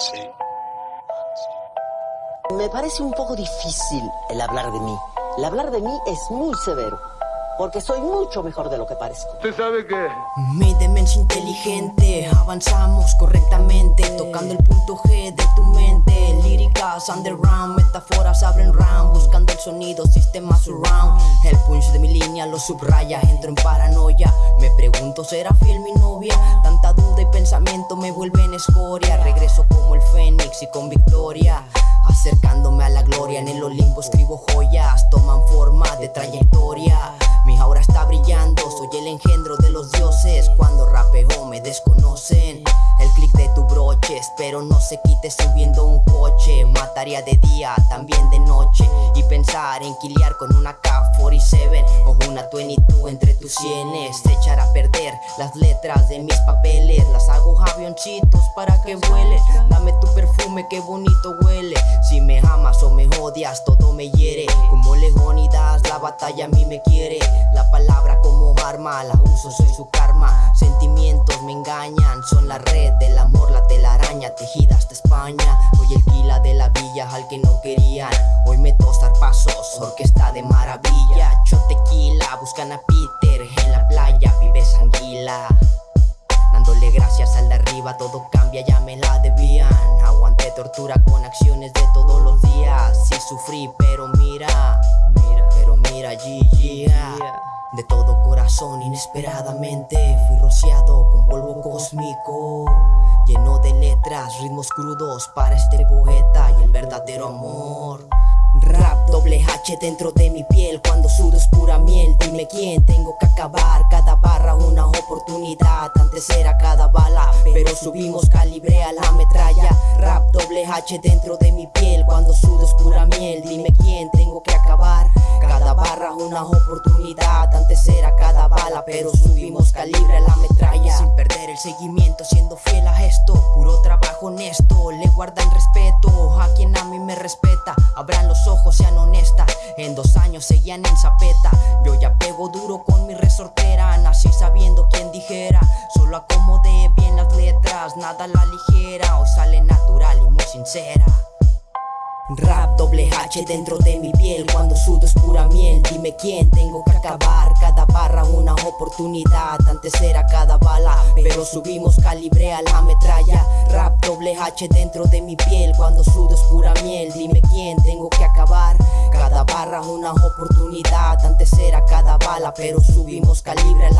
Sí. Me parece un poco difícil el hablar de mí. El hablar de mí es muy severo, porque soy mucho mejor de lo que parezco. ¿Usted sabe qué? Mi demencia inteligente, avanzamos correctamente, tocando el punto G de tu mente. Líricas underground, metáforas abren round, buscando el sonido, sistema surround. El punch de mi línea lo subraya, entro en paranoia. Me pregunto, ¿será fiel mi novia? Tanta duda pensamiento me vuelven escoria. Regreso como el fénix y con victoria. Acercándome a la gloria en el Olimpo escribo joyas soy el engendro de los dioses Cuando rapeo me desconocen. El clic de tu broche, espero no se quite subiendo un coche. Mataría de día, también de noche. Y pensar en quiliar con una K47 O una 22 entre tus sienes. Echar a perder las letras de mis papeles. Las hago avioncitos para que vuele. Dame tu perfume, qué bonito huele. Si me amas o me odias, todo me hiere. Como Leonidas, la batalla a mí me quiere. La palabra como arma, la uso, soy su karma. Sentimientos me engañan, son la red del amor, la telaraña tejida hasta España. Soy el quila de la villa al que no querían. Hoy me tostar pasos, orquesta de maravilla. Tequila, buscan a Peter en la playa, vives anguila Dándole gracias al de arriba, todo cambia, ya me la debían. Aguanté tortura con acciones de todos los días. Sí sufrí, pero mira, mira, pero mira, GG De todo corazón, inesperadamente Fui rociado con polvo cósmico Lleno de letras, ritmos crudos para este poeta y el verdadero amor. Rap doble H dentro de mi piel Cuando sudo es pura miel. Dime quién tengo que acabar Cada barra una oportunidad Antes era cada bala Pero subimos calibre a la metralla. Rap doble H dentro de mi piel Cuando sudo es pura miel. Dime quién tengo que acabar una oportunidad. Antes era cada bala Pero subimos calibre a la metralla. Sin perder el seguimiento Siendo fiel a esto. Puro trabajo honesto Le guardan respeto A quien a mí me respeta. Abran los ojos, sean honestas. En dos años seguían en zapeta. Yo ya pego duro con mi resortera Nací sabiendo quién dijera. Solo acomodé bien las letras Nada la ligera. O sale natural y muy sincera Rap doble H dentro de mi piel. Cuando sudo es pura miel. Dime quién tengo que acabar Cada barra una oportunidad. Antes era cada bala Pero subimos calibre a la metralla. Rap doble H dentro de mi piel. Cuando sudo es pura miel. Dime quién tengo que acabar Cada barra una oportunidad. Antes era cada bala Pero subimos calibre a la